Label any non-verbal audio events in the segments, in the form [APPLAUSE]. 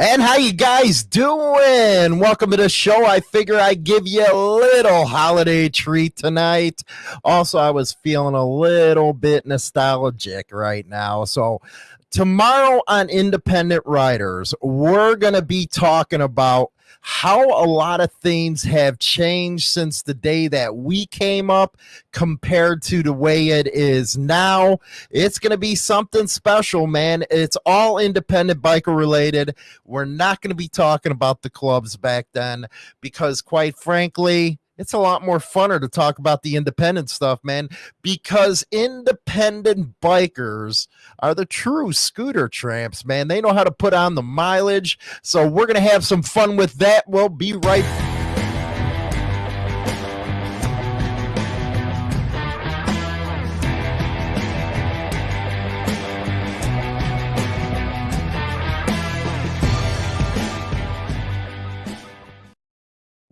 And how you guys doing? Welcome to the show. I figure I'd give you a little holiday treat tonight. Also, I was feeling a little bit nostalgic right now. So, tomorrow on Independent Riders, we're going to be talking about how a lot of things have changed since the day that we came up compared to the way it is now. It's going to be something special, man. It's all independent biker related. We're not going to be talking about the clubs back then because, quite frankly, it's a lot more funner to talk about the independent stuff, man, because independent bikers are the true scooter tramps, man. They know how to put on the mileage. So we're going to have some fun with that. We'll be right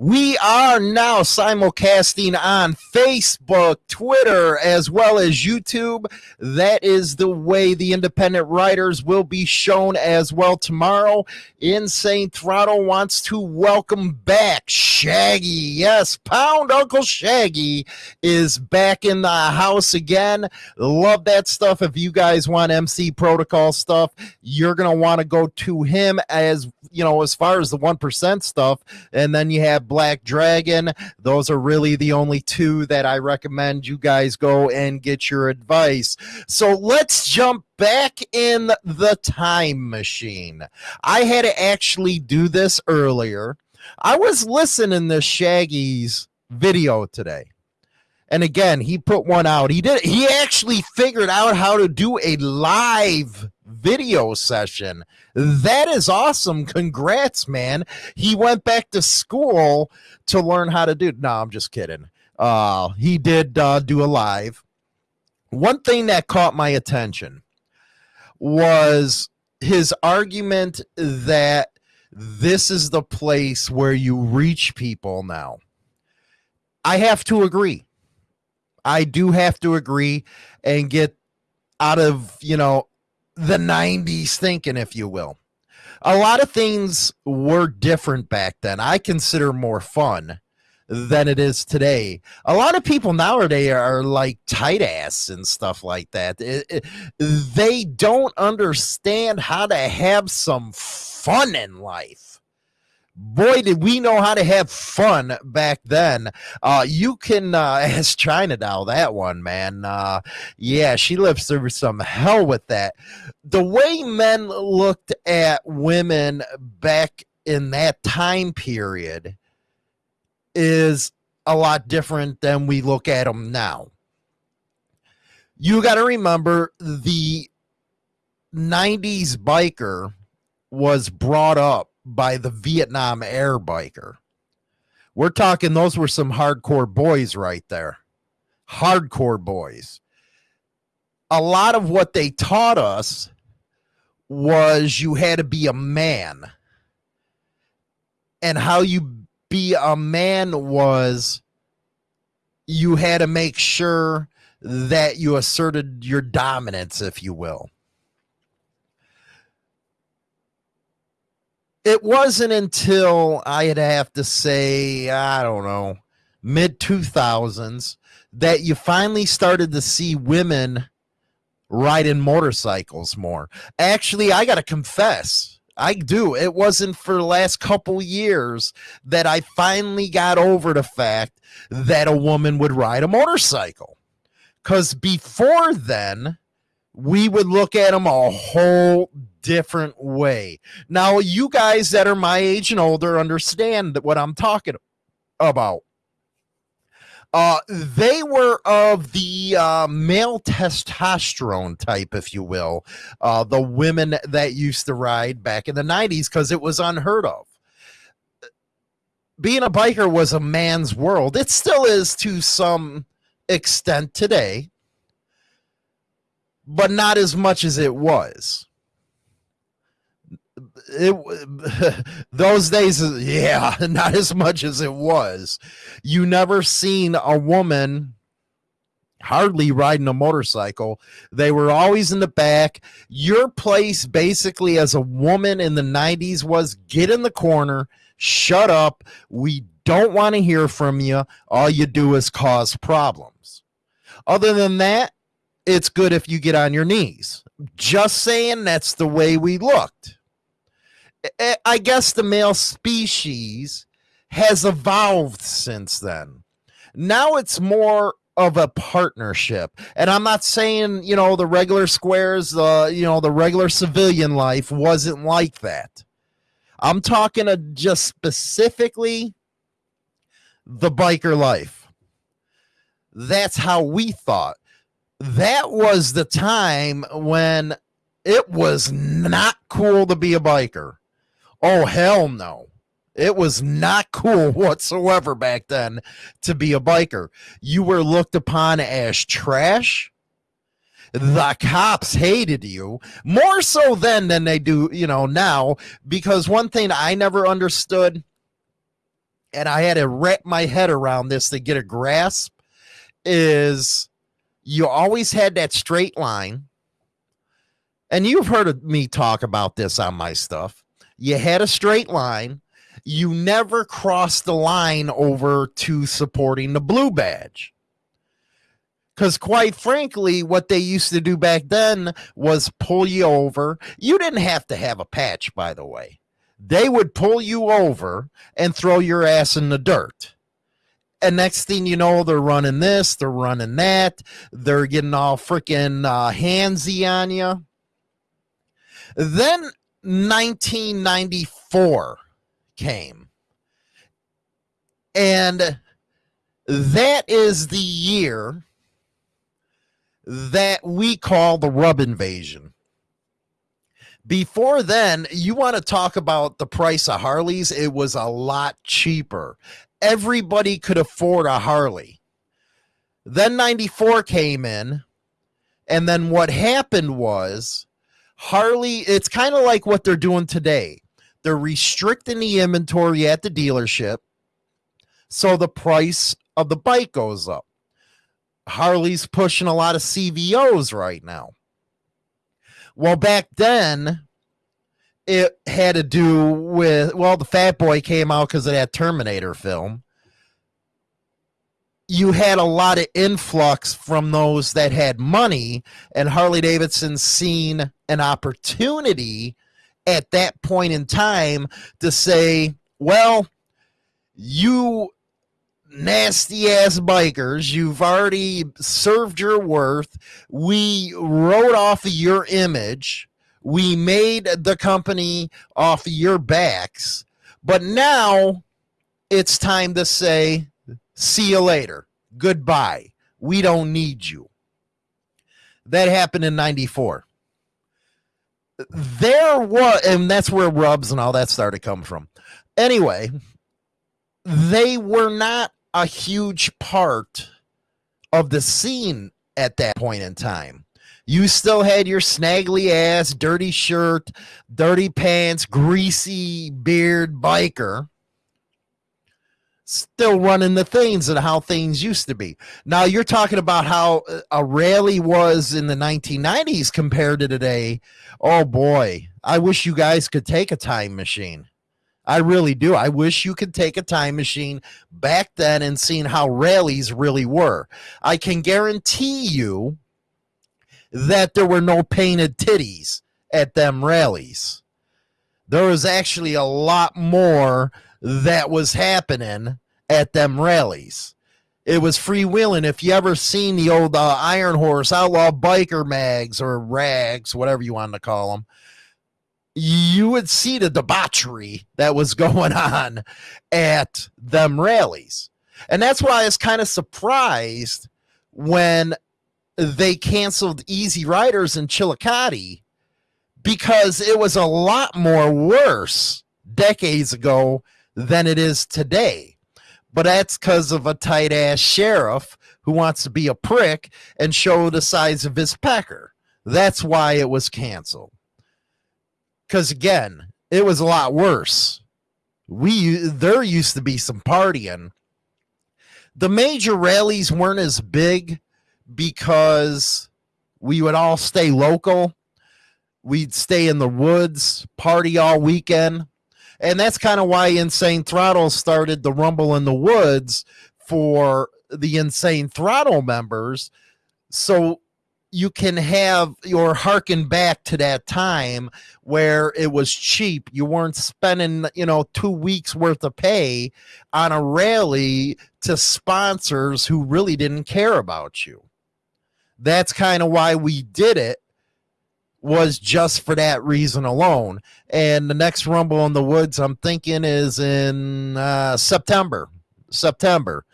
We are now simulcasting on Facebook, Twitter, as well as YouTube. That is the way the Independent Riders will be shown as well tomorrow. Insane Throttle wants to welcome back Shaggy. Yes, Pound Uncle Shaggy is back in the house again. Love that stuff. If you guys want MC protocol stuff, you're going to want to go to him as, you know, as far as the 1% stuff. And then you have Black Dragon. Those are really the only two that I recommend you guys go and get your advice. So let's jump back in the time machine. I had to actually do this earlier. I was listening to Shaggy's video today. And again, he put one out. He did he actually figured out how to do a live video session. That is awesome. Congrats, man. He went back to school to learn how to do. No, I'm just kidding. Uh, he did uh, do a live. One thing that caught my attention was his argument that this is the place where you reach people now. I have to agree. I do have to agree and get out of, you know, the 90s thinking, if you will. A lot of things were different back then. I consider more fun than it is today. A lot of people nowadays are like tight ass and stuff like that. It, it, they don't understand how to have some fun in life boy did we know how to have fun back then. Uh you can uh [LAUGHS] ask china doll that one man. Uh yeah she lives through some hell with that. The way men looked at women back in that time period is a lot different than we look at them now. You got to remember the 90s biker was brought up by the Vietnam Air biker. We're talking those were some hardcore boys right there. Hardcore boys. A lot of what they taught us was you had to be a man. And how you be a man was you had to make sure that you asserted your dominance, if you will. It wasn't until I'd have to say, I don't know, mid 2000s that you finally started to see women riding motorcycles more. Actually, I got to confess, I do. It wasn't for the last couple years that I finally got over the fact that a woman would ride a motorcycle. Because before then, we would look at them a whole different way. Now, you guys that are my age and older understand what I'm talking about. Uh, they were of the uh, male testosterone type, if you will, uh, the women that used to ride back in the 90s because it was unheard of. Being a biker was a man's world. It still is to some extent today, but not as much as it was it [LAUGHS] those days yeah [LAUGHS] not as much as it was you never seen a woman hardly riding a motorcycle. They were always in the back. Your place, basically, as a woman in the 90s, was get in the corner, shut up. We don't want to hear from you. All you do is cause problems. Other than that, it's good if you get on your knees. Just saying that's the way we looked. I guess the male species has evolved since then. Now it's more of a partnership. And I'm not saying, you know, the regular squares, the, uh, you know, the regular civilian life wasn't like that. I'm talking just specifically the biker life. That's how we thought. That was the time when it was not cool to be a biker. Oh, hell no. It was not cool [LAUGHS] whatsoever back then to be a biker. You were looked upon as trash. The cops hated you more so then than they do, you know, now. Because one thing I never understood, and I had to wrap my head around this to get a grasp, is you always had that straight line. And you've heard me talk about this on my stuff. You had a straight line you never crossed the line over to supporting the blue badge. Because, quite frankly, what they used to do back then was pull you over. You didn't have to have a patch, by the way. They would pull you over and throw your ass in the dirt. And next thing you know, they're running this, they're running that, they're getting all freaking uh, handsy on you. Then 1994 came. And that is the year that we call the rub invasion. Before then, you want to talk about the price of Harleys, it was a lot cheaper. Everybody could afford a Harley. Then 94 came in, and then what happened was Harley, it's kind of like what they're doing today. They're restricting the inventory at the dealership. So the price of the bike goes up. Harley's pushing a lot of CVOs right now. Well, back then, it had to do with, well, the Fat Boy came out because of that Terminator film. You had a lot of influx from those that had money, and Harley Davidson seen an opportunity at that point in time to say, well, you nasty ass bikers, you've already served your worth. We rode off of your image. We made the company off of your backs. But now it's time to say, see you later. Goodbye. We don't need you. That happened in 94 there was, and that's where rubs and all that started to come from. Anyway, they were not a huge part of the scene at that point in time. You still had your snaggly ass, dirty shirt, dirty pants, greasy beard biker still running the things and how things used to be. Now you're talking about how uh, a rally was in the 1990s compared to today. Oh boy, I wish you guys could take a time machine. I really do. I wish you could take a time machine back then and seeing how rallies really were. I can guarantee you that there were no painted titties at them rallies. There was actually a lot more that was happening at them rallies. It was freewheeling. If you ever seen the old uh, Iron Horse Outlaw Biker mags or rags, whatever you want to call them, you would see the debauchery that was [LAUGHS] going on at them rallies. And that's why I was kind of surprised when they canceled Easy Riders in Chillicothe because it was a lot more worse decades ago than it is today. But that's because of a tight ass sheriff who wants to be a prick and show the size of his pecker. That's why it was canceled. Because again, it was a lot worse. We there used to be some partying. The major rallies weren't as big because we would all stay local. We'd stay in the woods, party all weekend. And that's kind of why Insane Throttle started the Rumble in the Woods for the Insane Throttle members. So you can have your harken back to that time where it was cheap. You weren't spending, you know, two weeks worth of pay on a rally to sponsors who really didn't care about you. That's kind of why we did it was just for that reason alone. And the next Rumble in the Woods, I'm thinking, is in uh, September. September.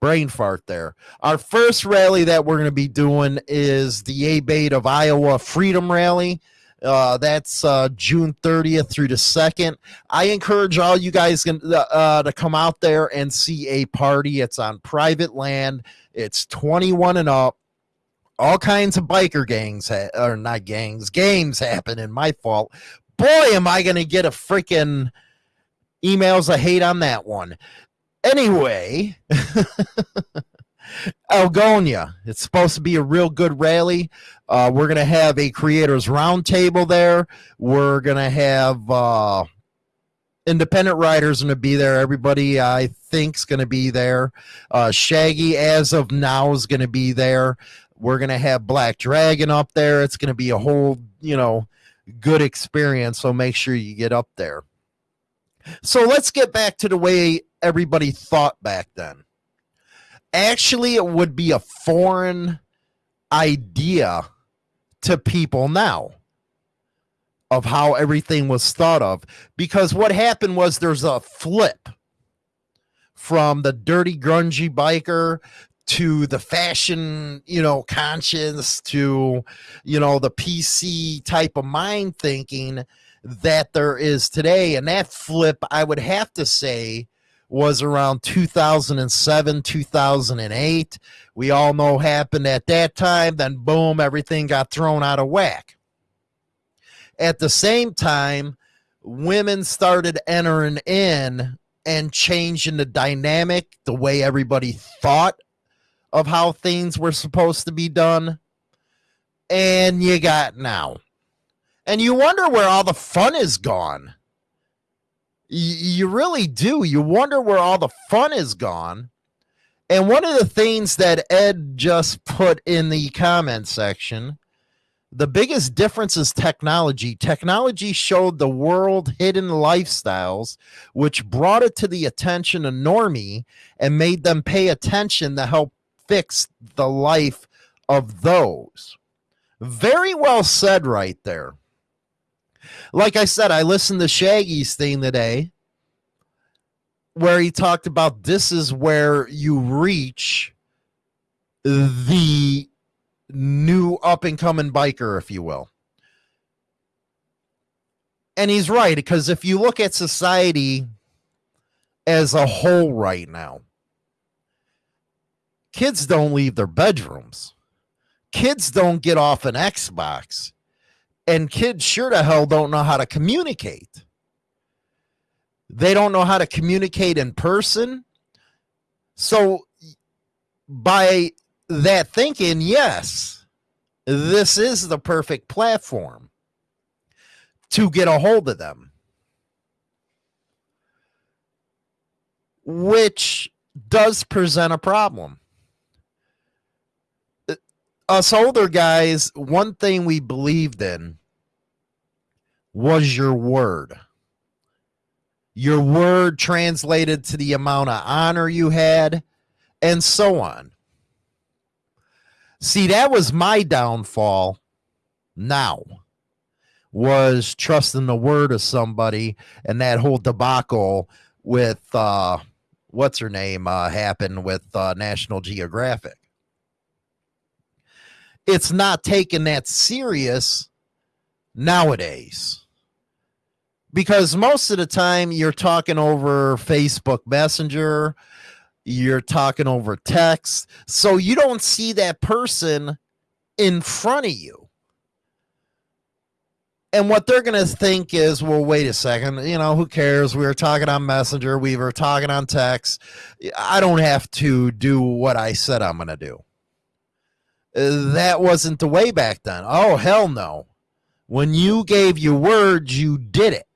Brain fart there. Our first rally that we're going to be doing is the A-Bait of Iowa Freedom Rally. Uh, that's uh, June 30th through the 2nd. I encourage all you guys can, uh, to come out there and see a party. It's on private land. It's 21 and up all kinds of biker gangs or not gangs games happen in my fault boy am i gonna get a freaking emails of hate on that one anyway [LAUGHS] algonia it's supposed to be a real good rally uh, we're gonna have a creators roundtable there we're gonna have uh, Independent Riders going to be there. Everybody I think's going to be there. Uh, Shaggy, as of now, is going to be there. We're going to have Black Dragon up there. It's going to be a whole, you know, good experience. So make sure you get up there. So let's get back to the way everybody thought back then. Actually, it would be a foreign idea to people now of how everything was thought of because what happened was there's a flip from the dirty grungy biker to the fashion, you know, conscience to, you know, the PC type of mind thinking that there is today. And that flip, I would have to say, was around 2007, 2008. We all know happened at that time. Then, boom, everything got thrown out of whack. At the same time, women started entering in and changing the dynamic, the way everybody thought of how things were supposed to be done. And you got now. And you wonder where all the fun is gone. You really do. You wonder where all the fun is gone. And one of the things that Ed just put in the comment section the biggest difference is technology. Technology showed the world hidden lifestyles, which brought it to the attention of Normie and made them pay attention to help fix the life of those. Very well said, right there. Like I said, I listened to Shaggy's thing today where he talked about this is where you reach the new up and coming biker, if you will. And he's right, because if you look at society as a whole right now, Kids don't leave their bedrooms. Kids don't get off an Xbox. And kids sure to hell don't know how to communicate. They don't know how to communicate in person. So, by that thinking, yes, this is the perfect platform to get a hold of them. Which does present a problem us older guys, one thing we believed in was your word. Your word translated to the amount of honor you had, and so on. See, that was my downfall now was trusting the word of somebody and that whole debacle with uh what's her name uh happened with uh National Geographic it's not taken that serious nowadays because most of the time you're talking over Facebook Messenger, you're talking over text, so you don't see that person in front of you. And what they're going to think is, well, wait a second, you know, who cares? We were talking on Messenger, we were talking on text. I don't have to do what I said I'm going to do. That wasn't the way back then. Oh, hell no. When you gave your word, you did it.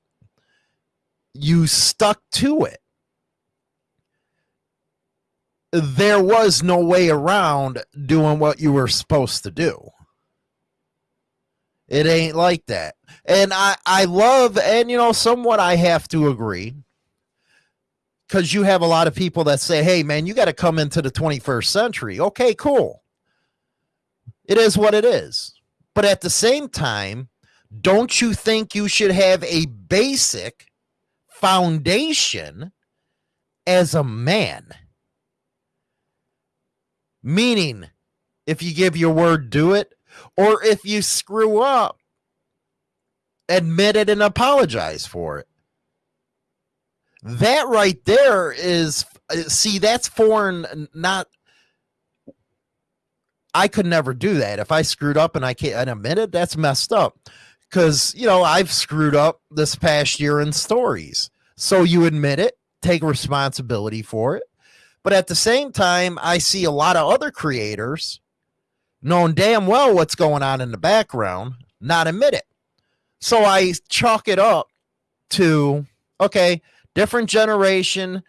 You stuck to it. There was no way around doing what you were supposed to do. It ain't like that. And I, I love, and you know, somewhat I have to agree because you have a lot of people that say, hey, man, you got to come into the 21st century. Okay, cool. It is what it is. But at the same time, don't you think you should have a basic foundation as a man? Meaning, if you give your word, do it. Or if you screw up, admit it and apologize for it. That right there is, see, that's foreign, not. I could never do that. If I screwed up and I can't and admit it, that's messed up. Because, you know, I've screwed up this past year in stories. So you admit it, take responsibility for it. But at the same time, I see a lot of other creators knowing damn well what's going on in the background, not admit it. So I chalk it up to okay, different generation.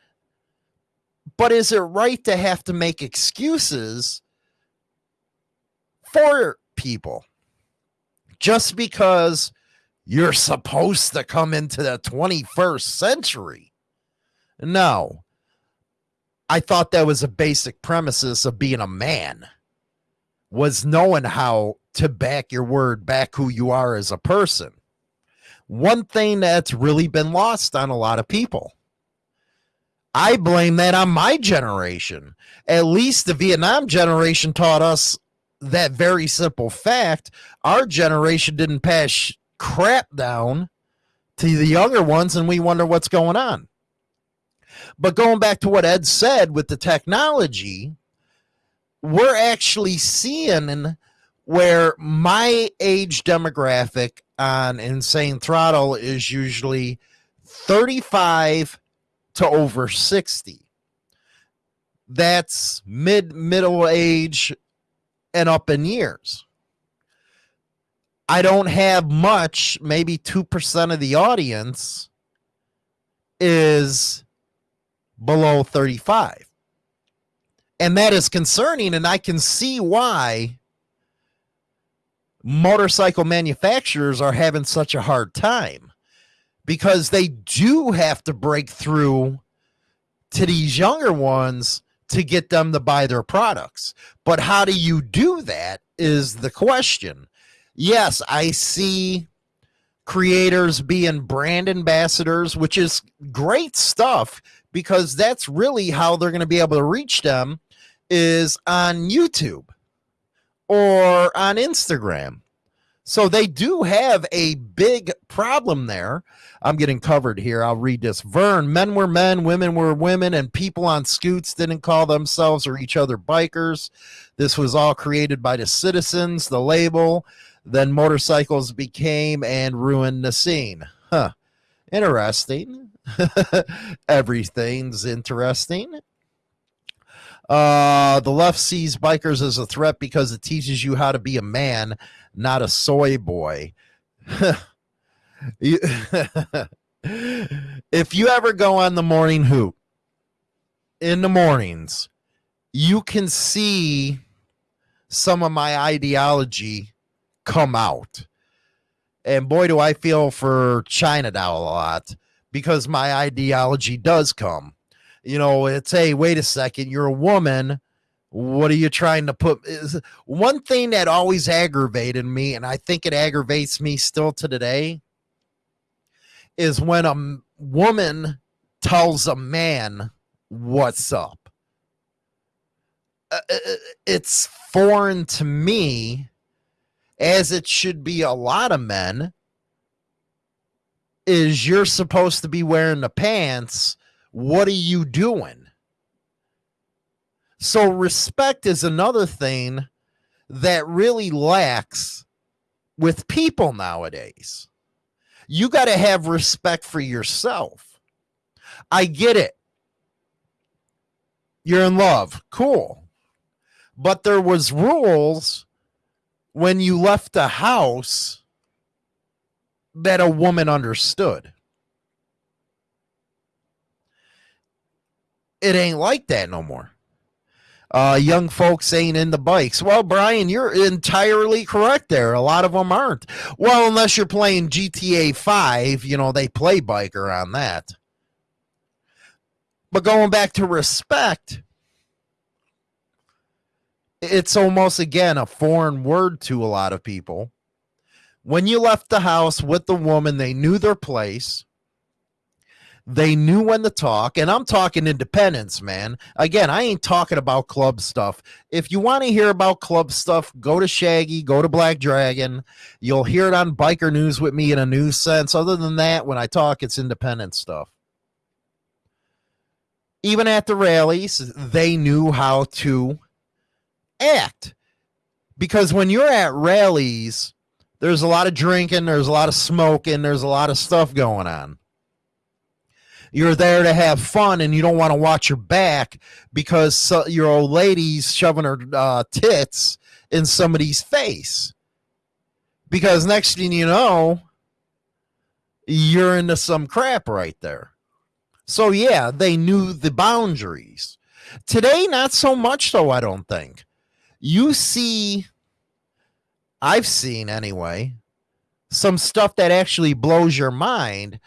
But is it right to have to make excuses for people just because you're supposed to come into the 21st century? No. I thought that was a basic premises of being a man was knowing how to back your word, back who you are as a person. One thing that's really been lost on a lot of people. I blame that on my generation. At least the Vietnam generation taught us that very simple fact. Our generation didn't pass crap down to the younger ones, and we wonder what's going on. But going back to what Ed said with the technology, we're actually seeing where my age demographic on Insane Throttle is usually 35 to over 60. That's mid middle age and up in years. I don't have much, maybe 2% of the audience is below 35. And that is concerning. And I can see why motorcycle manufacturers are having such a hard time because they do have to break through to these younger ones to get them to buy their products. But how do you do that is the question. Yes, I see creators being brand ambassadors, which is great stuff because that's really how they're going to be able to reach them is on YouTube or on Instagram. So they do have a big problem there. I'm getting covered here. I'll read this. Vern, men were men, women were women, and people on scoots didn't call themselves or each other bikers. This was all created by the citizens, the label. Then motorcycles became and ruined the scene. Huh. Interesting. [LAUGHS] Everything's interesting. Uh, the left sees bikers as a threat because it teaches you how to be a man, not a soy boy. [LAUGHS] [LAUGHS] if you ever go on the morning hoop in the mornings, you can see some of my ideology come out. And boy, do I feel for China Doll a lot because my ideology does come you know, it's hey, wait a second, you're a woman. What are you trying to put? Is one thing that always aggravated me, and I think it aggravates me still to today, is when a woman tells a man what's up. Uh, uh, uh, it's foreign to me, as it should be a lot of men. Is you're supposed to be wearing the pants what are you doing? So, respect is another thing that really lacks with people nowadays. You got to have respect for yourself. I get it. You're in love. Cool. but there was rules when you left the house that a woman understood. It ain't like that no more. Uh, young folks ain't in the bikes. Well, Brian, you're entirely correct there. A lot of them aren't. Well, unless you're playing GTA 5, you know, they play biker on that. But going back to respect, it's almost again a foreign word to a lot of people. When you left the house with the woman, they knew their place. They knew when to talk, and I'm talking independence, man. Again, I ain't talking about club stuff. If you want to hear about club stuff, go to Shaggy, go to Black Dragon. You'll hear it on Biker News with me in a news sense. Other than that, when I talk, it's independent stuff. Even at the rallies, they knew how to act. Because when you're at rallies, there's a lot of drinking, there's a lot of smoking, there's a lot of stuff going on you're there to have fun and you don't want to watch your back because your old lady's shoving her uh, tits in somebody's face. Because next thing you know, you're into some crap right there. So, yeah, they knew the boundaries. Today, not so much, though, I don't think. You see, I've seen anyway, some stuff that actually blows your mind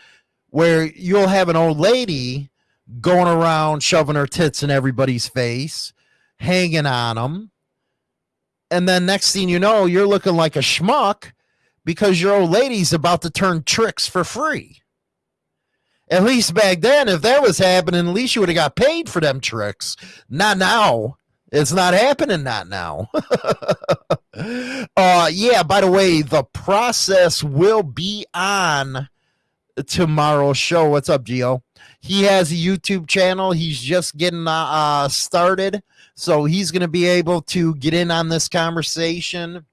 where you'll have an old lady going around shoving her tits in everybody's face, hanging on them. And then next thing you know, you're looking like a schmuck because your old lady's about to turn tricks for free. At least back then, if that was happening, at least you would have got paid for them tricks. Not now. It's not happening not now. [LAUGHS] uh yeah, by the way, the process will be on tomorrow's show. What's up, Gio? He has a YouTube channel. He's just getting uh, uh started, so he's going to be able to get in on this conversation.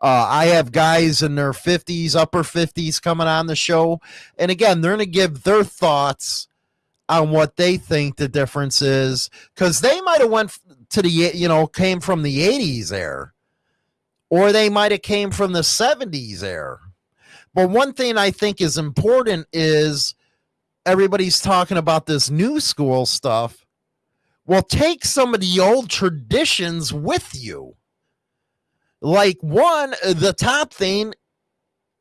Uh, I have guys in their 50s, upper 50s coming on the show. And again, they're going to give their thoughts on what they think the difference is because they might have went to the, you know, came from the 80s there or they might have came from the 70s there but one thing I think is important is everybody's talking about this new school stuff. Well, take some of the old traditions with you. Like, one, the top thing,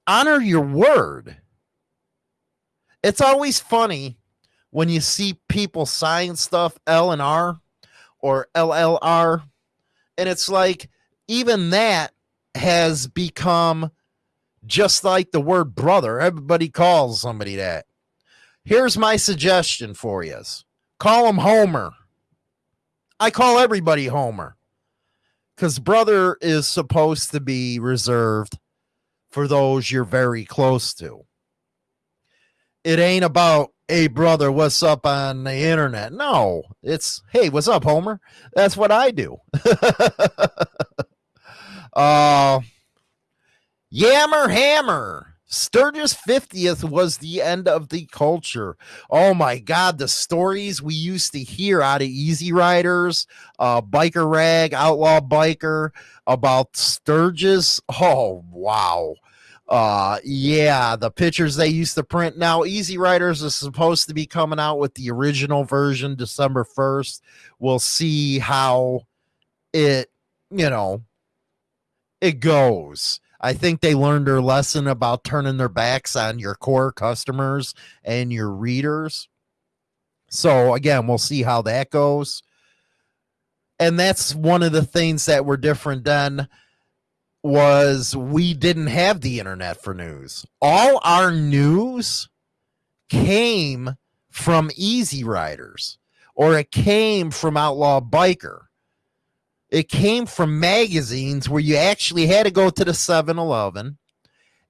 honor your word. It's always funny when you see people sign stuff L and R or LLR. And it's like, even that has become just like the word brother. Everybody calls somebody that. Here's my suggestion for you call him Homer. I call everybody Homer because brother is supposed to be reserved for those you're very close to. It ain't about, hey, brother, what's up on the internet? No, it's, hey, what's up, Homer? That's what I do. [LAUGHS] uh, Yammer Hammer. Sturgis 50th was the end of the culture. Oh my God, the stories we used to hear out of Easy Riders, uh, Biker Rag, Outlaw Biker about Sturgis. Oh, wow. Uh, yeah, the pictures they used to print. Now, Easy Riders is supposed to be coming out with the original version December 1st. We'll see how it, you know, it goes. I think they learned their lesson about turning their backs on your core customers and your readers. So again, we'll see how that goes. And that's one of the things that were different then was we didn't have the internet for news. All our news came from Easy Riders or it came from Outlaw Biker it came from magazines where you actually had to go to the 7-Eleven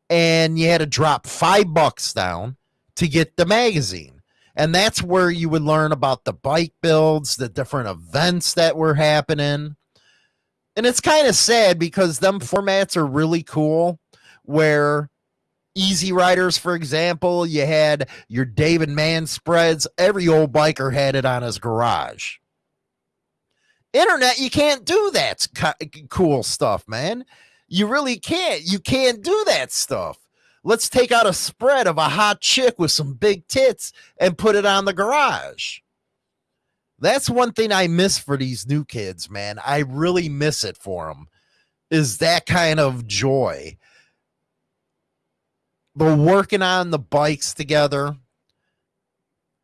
and you had to drop five bucks down to get the magazine. And that's where you would learn about the bike builds, the different events that were happening. And it's kind of sad because them formats are really cool where Easy Riders, for example, you had your David Mann spreads. Every old biker had it on his garage Internet, you can't do that cool stuff, man. You really can't. You can't do that stuff. Let's take out a spread of a hot chick with some big tits and put it on the garage. That's one thing I miss for these new kids, man. I really miss it for them. Is that kind of joy. The working on the bikes together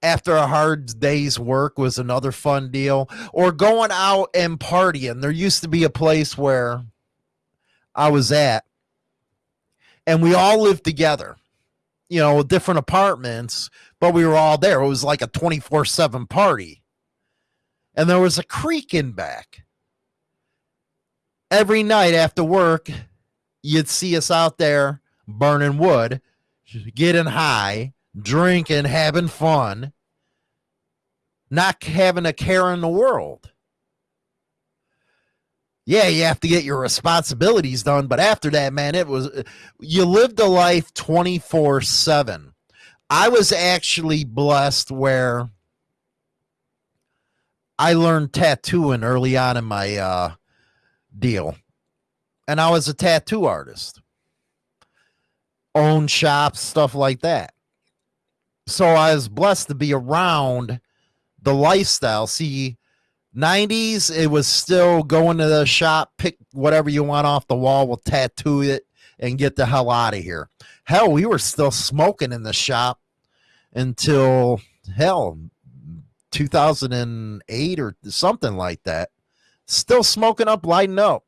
after a hard day's work was another fun deal. Or going out and partying. There used to be a place where I was at and we all lived together, you know, different apartments, but we were all there. It was like a 24 7 party. And there was a creek in back. Every night after work, you'd see us out there burning wood, getting high, drinking, having fun, not having a care in the world yeah, you have to get your responsibilities done. But after that, man, it was you lived a life 24 7. I was actually blessed where I learned tattooing early on in my uh, deal. And I was a tattoo artist, own shops, stuff like that. So I was blessed to be around the lifestyle. See, 90s, it was still going to the shop, pick whatever you want off the wall, we'll tattoo it and get the hell out of here. Hell, we were still smoking in the shop until hell 2008 or something like that. Still smoking up, lighting up.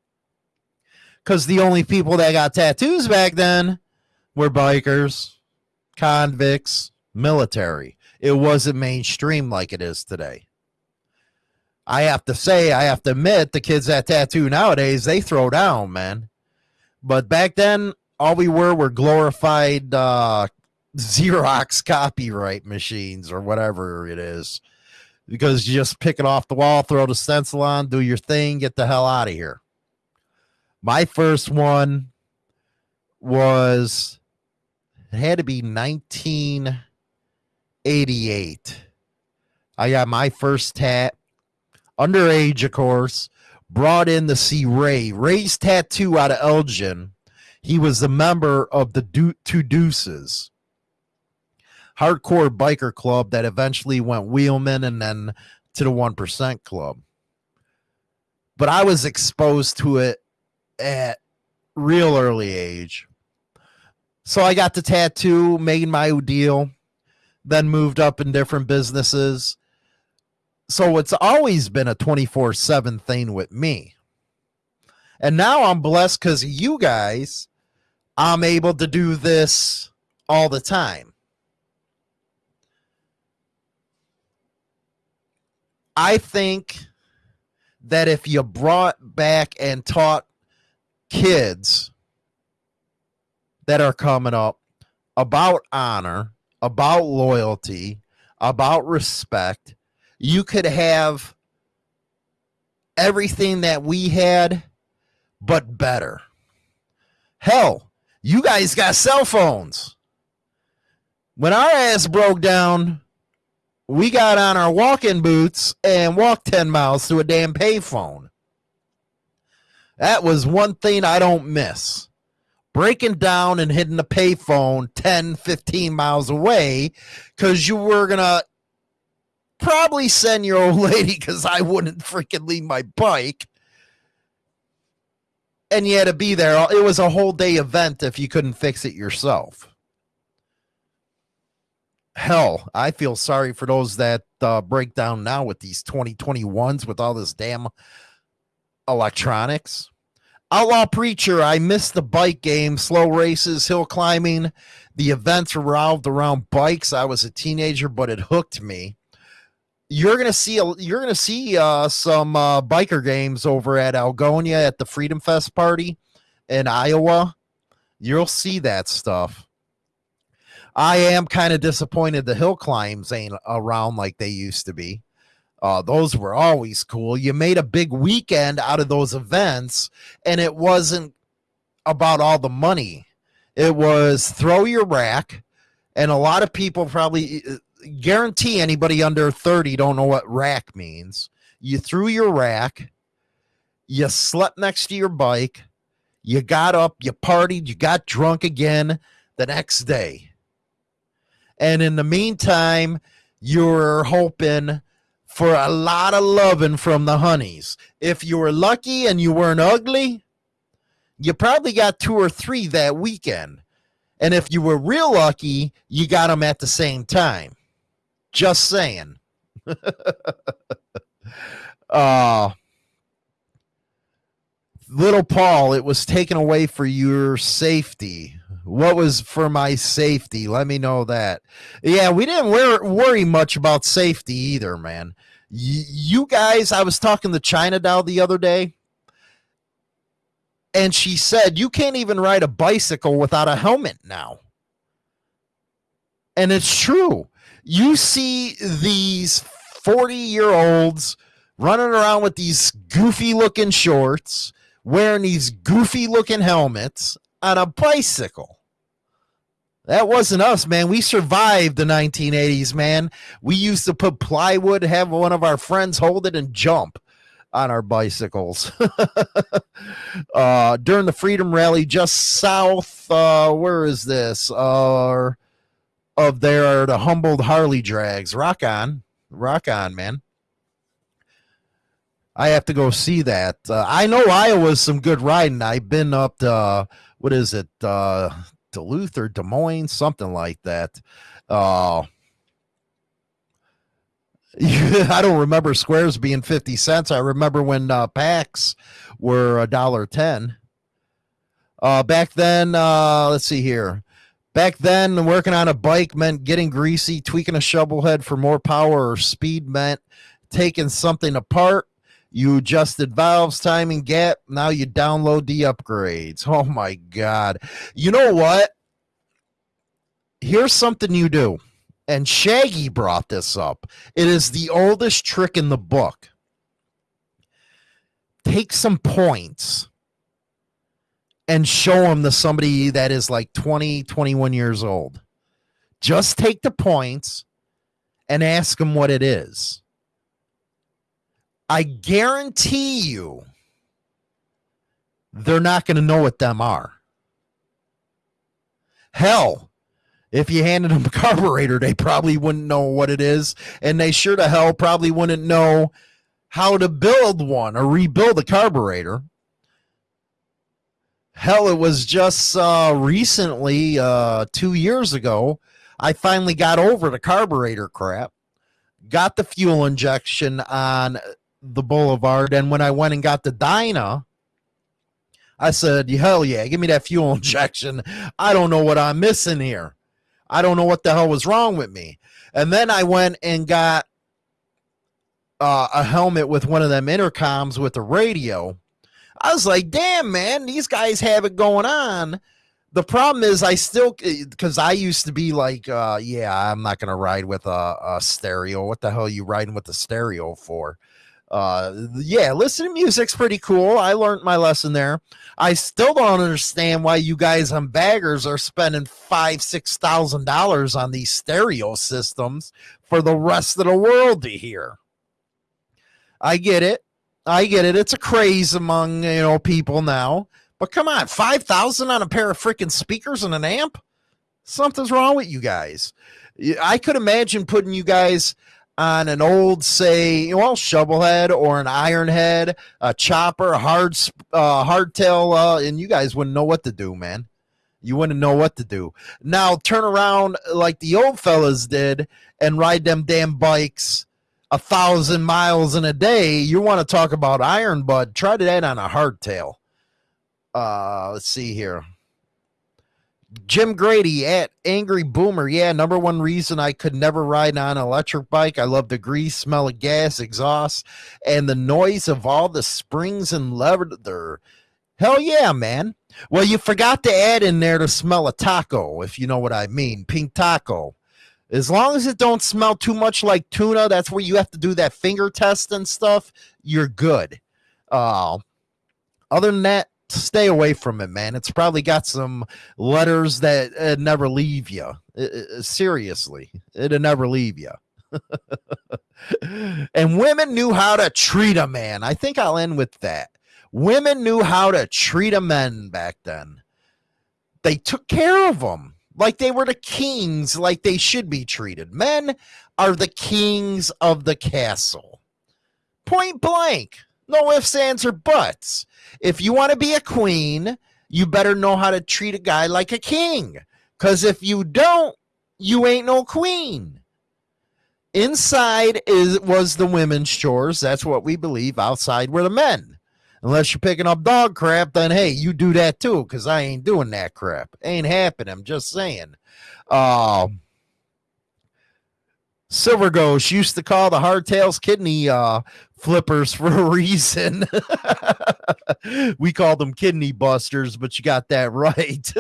Because the only people that got tattoos back then were bikers, convicts, military. It wasn't mainstream like it is today. I have to say, I have to admit, the kids that tattoo nowadays, they throw down, man. But back then, all we were were glorified uh, Xerox [LAUGHS] copyright machines or whatever it is. Because you just pick it off the wall, throw the stencil on, do your thing, get the hell out of here. My first one was, it had to be 1988. I got my first tat underage, of course, brought in to see Ray. Ray's tattoo out of Elgin. He was a member of the Two Deuces, hardcore biker club that eventually went Wheelman and then to the 1% club. But I was exposed to it at real early age. So I got the tattoo, made my deal, then moved up in different businesses so it's always been a 24 7 thing with me. And now I'm blessed because you guys, I'm able to do this all the time. I think that if you brought back and taught kids that are coming up about honor, about loyalty, about respect, you could have everything that we had, but better. Hell, you guys got cell phones. When our ass broke down, we got on our walking boots and walked 10 miles to a damn payphone. That was one thing I don't miss. Breaking down and hitting a payphone 10, 15 miles away because you were going to probably send your old [LAUGHS] lady because I wouldn't freaking leave my bike. And you had to be there. It was a whole day event if you couldn't fix it yourself. Hell, I feel sorry for those that uh, break down now with these 2021s with all this damn electronics. Outlaw Preacher, I missed the bike game, slow races, hill climbing. The events revolved around bikes. I was a teenager, but it hooked me you're gonna see a, you're gonna see uh, some uh, biker games over at Algonia at the Freedom Fest party in Iowa. You'll see that stuff. I am kind of disappointed the hill climbs ain't around like they used to be. Uh, those were always cool. You made a big weekend out of those events, and it wasn't about all the money. It was throw your rack, and a lot of people probably guarantee anybody under 30 don't know what rack means. You threw your rack you slept next to your bike, you got up, you partied, you got drunk again the next day. And in the meantime, you're hoping for a lot of loving from the honeys. If you were lucky and you weren't ugly, you probably got two or three that weekend. And if you were real lucky, you got them at the same time. Just saying. [LAUGHS] uh little Paul, it was taken away for your safety. What was for my safety? Let me know that. Yeah, we didn't wear, worry much about safety either, man. Y- you guys, I was talking to China Doll the other day, and she said you can't even ride a bicycle without a helmet now. And it's true. You see these 40 year olds running around with these goofy looking shorts, wearing these goofy looking helmets on a bicycle. That wasn't us, man. We survived the 1980s, man. We used to put plywood, have one of our friends hold it and jump on our bicycles. [LAUGHS] uh, during the Freedom Rally, just south, uh, where is this? Uh, of there, the Humboldt Harley drags. Rock on. Rock on, man. I have to go see that. Uh, I know Iowa's some good riding. I've been up to, what is it, uh, Duluth or Des Moines, something like that. Uh, [LAUGHS] I don't remember squares being 50 cents. I remember when uh, packs were a dollar 10. Uh, back then, uh, let's see here. Back then, working on a bike meant getting greasy, tweaking a shovel head for more power or speed meant taking something apart. You adjusted valves, timing, gap. Now you download the upgrades. Oh my God. You know what? Here's something you do and Shaggy brought this up. It is the oldest trick in the book. Take some points and show them to somebody that is like 20, 21 years old. Just take the points and ask them what it is. I guarantee you they're not going to know what them are. Hell, if you handed them a carburetor, they probably wouldn't know what it is. And they sure to hell probably wouldn't know how to build one or rebuild a carburetor. Hell, it was just uh, recently, uh, two years ago, I finally got over the carburetor crap, got the fuel injection on the Boulevard. And when I went and got the Dyna, I said, hell yeah, give me that fuel [LAUGHS] injection. I don't know what I'm missing here. I don't know what the hell was wrong with me. And then I went and got uh, a helmet with one of them intercoms with a radio. I was like, damn, man, these guys have it going on. The problem is, I still, because I used to be like, uh, yeah, I'm not going to ride with a, a stereo. What the hell are you riding with a stereo for? Uh yeah listening to music's pretty cool. I learned my lesson there. I still don't understand why you guys on baggers are spending five six thousand dollars on these stereo systems for the rest of the world to hear. I get it. I get it. It's a craze among you know people now. But come on 5000 on a pair of freaking speakers and an amp? Something's wrong with you guys. I could imagine putting you guys on an old, say, well, shovelhead or an ironhead, a chopper, a hard, uh, hardtail, uh, and you guys wouldn't know what to do, man. You wouldn't know what to do. Now turn around like the old fellas did and ride them damn bikes a thousand miles in a day. You want to talk about iron bud? Try that on a hardtail. Uh, let's see here. Jim Grady at Angry Boomer. Yeah, number one reason I could never ride on an electric bike. I love the grease, smell of gas, exhaust, and the noise of all the springs and leather. Hell yeah, man. Well, you forgot to add in there to smell a taco, if you know what I mean. Pink taco. As long as it don't smell too much like tuna, that's where you have to do that finger test and stuff. You're good. Uh, other than that, stay away from it, man. It's probably got some letters that uh, never leave you. Uh, seriously, it'll never leave you. [LAUGHS] and women knew how to treat a man. I think I'll end with that. Women knew how to treat a man back then. They took care of them like they were the kings, like they should be treated. Men are the kings of the castle. Point blank. No ifs, ands, or buts. If you want to be a queen, you better know how to treat a guy like a king. Because if you don't, you ain't no queen. Inside is was the women's chores. That's what we believe. Outside were the men. Unless you're picking up dog crap, then hey, you do that too, because I ain't doing that crap. Ain't happening. I'm just saying. Uh, Silver Ghost used to call the hardtails kidney uh, flippers [LAUGHS] for a reason. [LAUGHS] we called them kidney busters, but you got that right.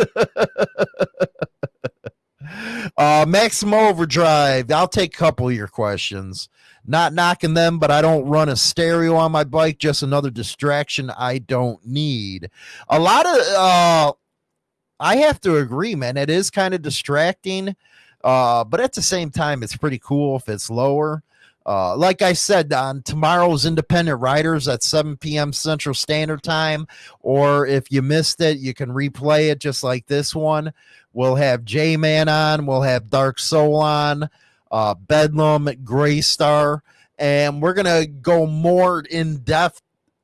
[LAUGHS] uh, Maximum Overdrive. I'll take a couple of your questions. Not knocking them, but I don't run a stereo on my bike. Just another distraction I don't need. A lot of, uh, I have to agree, man. It is kind of distracting, uh, but at the same time, it's pretty cool if it's lower. Uh, like I said, on tomorrow's Independent Riders at 7 p.m. Central Standard Time, or if you missed it, you can replay it just like this one. We'll have J Man on, we'll have Dark Soul on uh, Bedlam, Gray Star, and we're gonna go more in depth,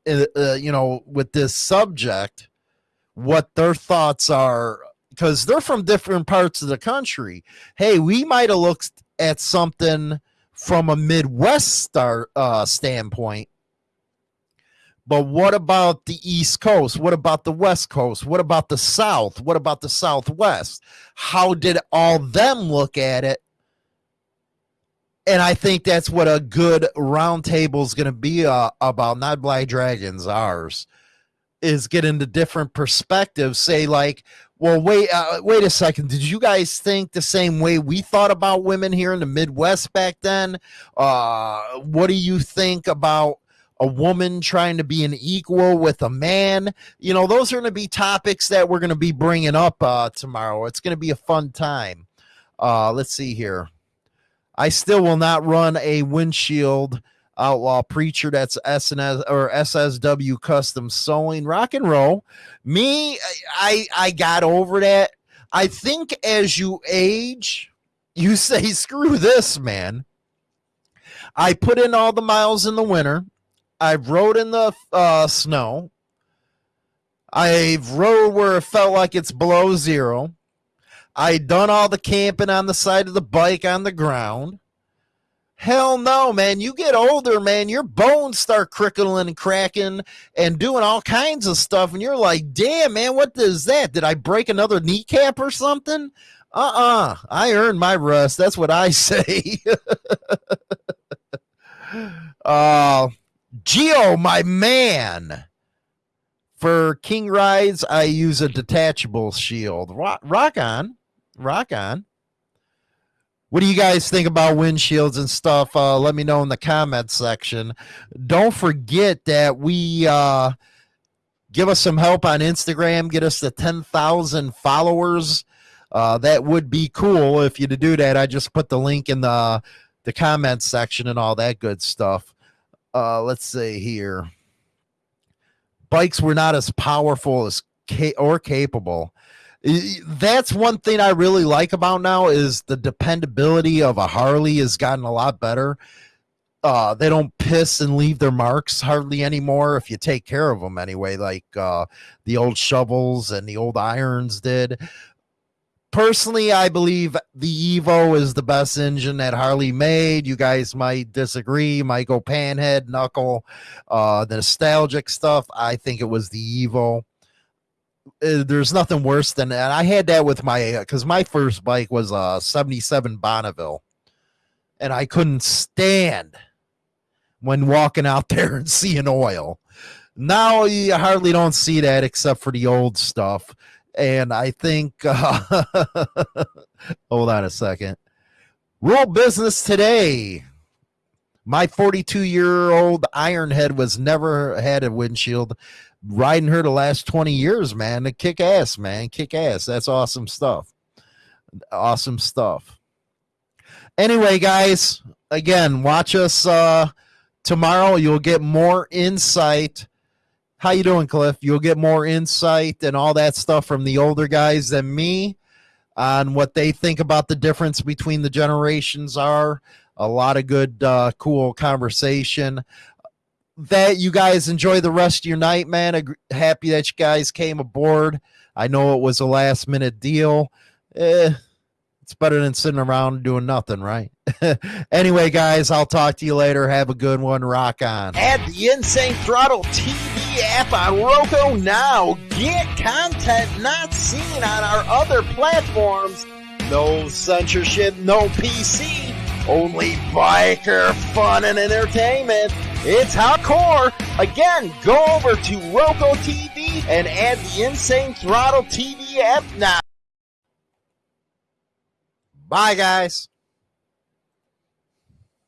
uh, uh, you know, with this subject, what their thoughts are, because they're from different parts of the country. Hey, we might have looked at something from a Midwest star uh, standpoint. But what about the East Coast? What about the West Coast? What about the South? What about the Southwest? How did all them look at it? and I think that's what a good roundtable is going to be uh, about. Not Black Dragons, ours is get into different perspectives. Say like, well, wait, uh, wait a second. Did you guys think the same way we thought about women here in the Midwest back then? Uh, what do you think about? A woman trying to be an equal with a man, you know, those are going to be topics that we're going to be bringing up uh, tomorrow. It's going to be a fun time. Uh, let's see here. I still will not run a windshield outlaw preacher that's SNS or SSW custom sewing rock and roll. Me, I I got over that. I think as you age, you [LAUGHS] say, screw this, man. I put in all the miles in the winter. I've rode in the uh, snow. I've rode where it felt like it's below zero. I done all the camping on the side of the bike on the ground. Hell no, man. You get older, man, your bones start crickling and cracking and doing all kinds of stuff. And you're like, damn, man, what is that? Did I break another kneecap or something? Uh uh I earned my rust. That's what I [LAUGHS] say. uh, Geo, my man. For King Rides, I use a detachable shield. Rock, rock on rock on. What do you guys think about windshields and stuff? Uh, let me know in the comment section. Don't forget that we uh, give us some help on Instagram. Get us to 10,000 followers. Uh, that would be cool if you to do that. I just put the link in the the comment section and all that good stuff. Uh, let's see here. Bikes were not as powerful as ca- or capable that's one thing I really like about now is the dependability of a Harley has gotten a lot better. Uh, they don't piss and leave their marks hardly anymore if you take care of them anyway, like uh, the old shovels and the old irons did. Personally, I believe the Evo is the best engine that Harley made. You guys might disagree, might go panhead, knuckle, uh, the nostalgic stuff. I think it was the Evo. Uh, there's nothing worse than that. I had that with my because my first bike was a 77 Bonneville and I couldn't stand when walking out [LAUGHS] there and seeing oil. Now you hardly don't see that except for the old stuff. And I think, uh, [LAUGHS] hold on a second. Rule business today. My 42 year old Ironhead was never had a windshield riding her the last 20 years, man. To kick ass, man. Kick ass. That's awesome stuff. Awesome stuff. Anyway, guys, again, watch us uh tomorrow. You'll get more insight how you doing, Cliff? You'll get more insight and all that stuff from the older guys than me on what they think about the difference between the generations are. A lot of good, uh, cool conversation. That you guys enjoy the rest of your night, man. Happy that you guys came aboard. I know it was a last minute deal. Eh, it's better than sitting around doing nothing, right? [LAUGHS] anyway, guys, I'll talk to you later. Have a good one. Rock on. Add the Insane Throttle TV app on Roku now. Get content not seen on our other platforms. No censorship, no PC. Only biker fun and entertainment. It's hardcore. Again, go over to Roku TV and add the Insane Throttle TV app now. Bye, guys.